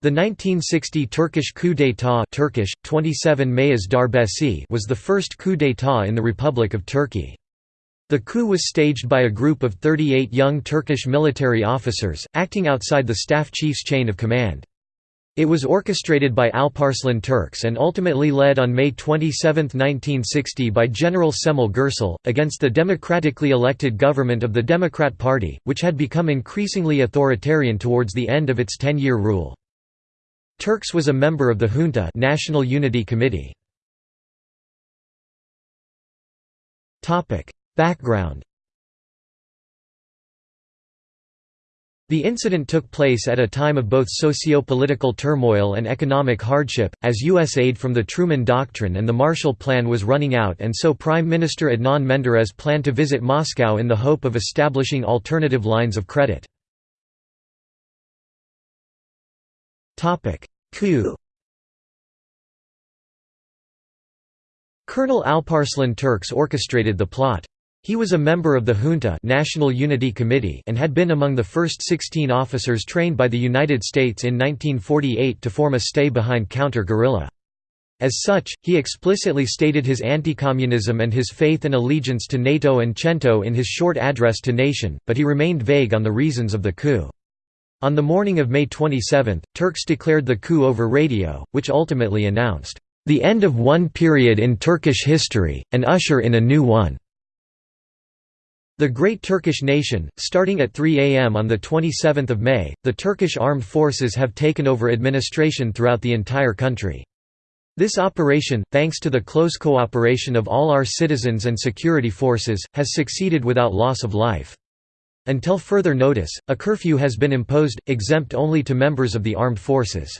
The 1960 Turkish coup d'état Turkish, 27 Mayıs Darbesi was the first coup d'état in the Republic of Turkey. The coup was staged by a group of 38 young Turkish military officers, acting outside the staff chief's chain of command. It was orchestrated by Alparslan Türkeş and ultimately led on May 27, 1960 by General Cemal Gürsel, against the democratically elected government of the Democrat Party, which had become increasingly authoritarian towards the end of its ten-year rule. Türkeş was a member of the Junta National Unity Committee. Background The incident took place at a time of both socio-political turmoil and economic hardship, as U.S. aid from the Truman Doctrine and the Marshall Plan was running out and so Prime Minister Adnan Menderes planned to visit Moscow in the hope of establishing alternative lines of credit. Coup Colonel Alparslan Türkeş orchestrated the plot. He was a member of the Junta National Unity Committee and had been among the first 16 officers trained by the United States in 1948 to form a stay-behind counter-guerrilla. As such, he explicitly stated his anti-communism and his faith and allegiance to NATO and CENTO in his short address to nation, but he remained vague on the reasons of the coup. On the morning of May 27, Türkeş declared the coup over radio, which ultimately announced, "...the end of one period in Turkish history, and usher in a new one." The Great Turkish Nation, starting at 3 am on 27 May, the Turkish armed forces have taken over administration throughout the entire country. This operation, thanks to the close cooperation of all our citizens and security forces, has succeeded without loss of life. Until further notice, a curfew has been imposed, exempt only to members of the armed forces.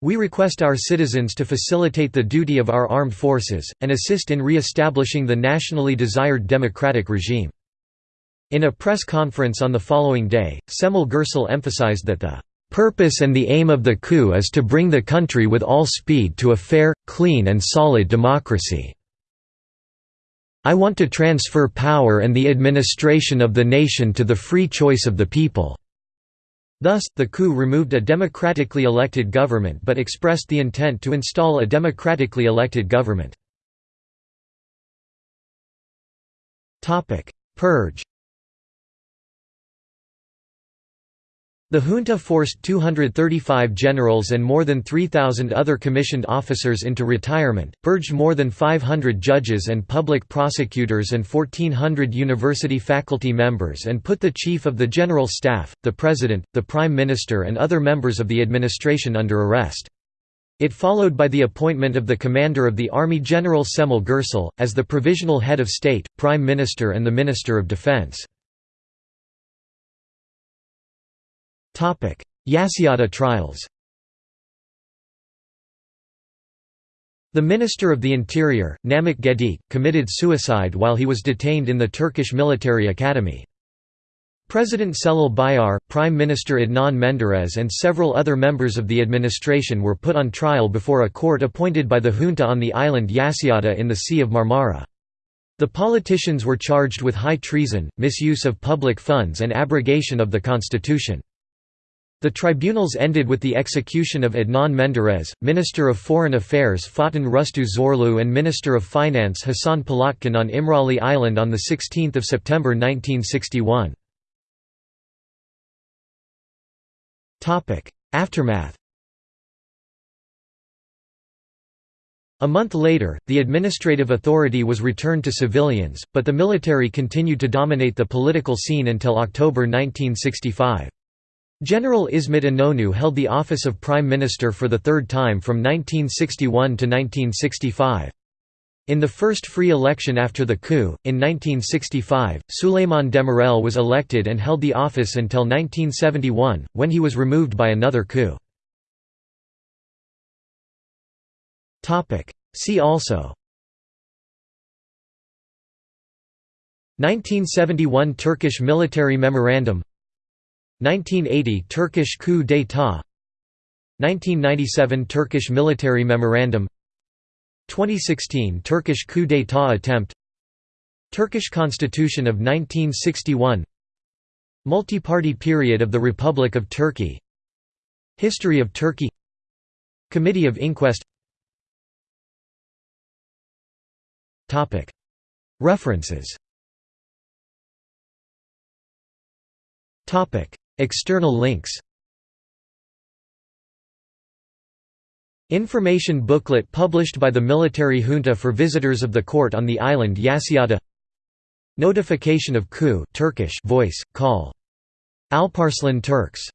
We request our citizens to facilitate the duty of our armed forces, and assist in re-establishing the nationally desired democratic regime. In a press conference on the following day, Cemal Gürsel emphasized that the purpose and the aim of the coup is to bring the country with all speed to a fair, clean and solid democracy. I want to transfer power and the administration of the nation to the free choice of the people." Thus, the coup removed a democratically elected government but expressed the intent to install a democratically elected government. Purge The junta forced 235 generals and more than 3,000 other commissioned officers into retirement, purged more than 500 judges and public prosecutors and 1,400 university faculty members and put the chief of the general staff, the president, the prime minister and other members of the administration under arrest. It followed by the appointment of the commander of the army General Cemal Gürsel, as the provisional head of state, prime minister and the minister of defense. Yassıada trials The Minister of the Interior, Namık Gedik, committed suicide while he was detained in the Turkish military academy. President Celal Bayar, Prime Minister Adnan Menderes and several other members of the administration were put on trial before a court appointed by the junta on the island Yassıada in the Sea of Marmara. The politicians were charged with high treason, misuse of public funds and abrogation of the constitution. The tribunals ended with the execution of Adnan Menderes, Minister of Foreign Affairs Fatin Rustu Zorlu and Minister of Finance Hasan Polatkan on Imrali Island on 16 September 1961. Aftermath A month later, the administrative authority was returned to civilians, but the military continued to dominate the political scene until October 1965. General Ismet Inonu held the office of Prime Minister for the third time from 1961 to 1965. In the first free election after the coup, in 1965, Süleyman Demirel was elected and held the office until 1971, when he was removed by another coup. See also 1971 Turkish Military Memorandum 1980 Turkish coup d'état. 1997 Turkish military memorandum. 2016 Turkish coup d'état attempt. Turkish constitution of 1961 Multi-party period of the Republic of Turkey. History of Turkey. Committee of Inquest. References External links. Information booklet published by the military junta for visitors of the court on the island Yassıada Notification of coup Turkish voice, call. Alparslan Türkeş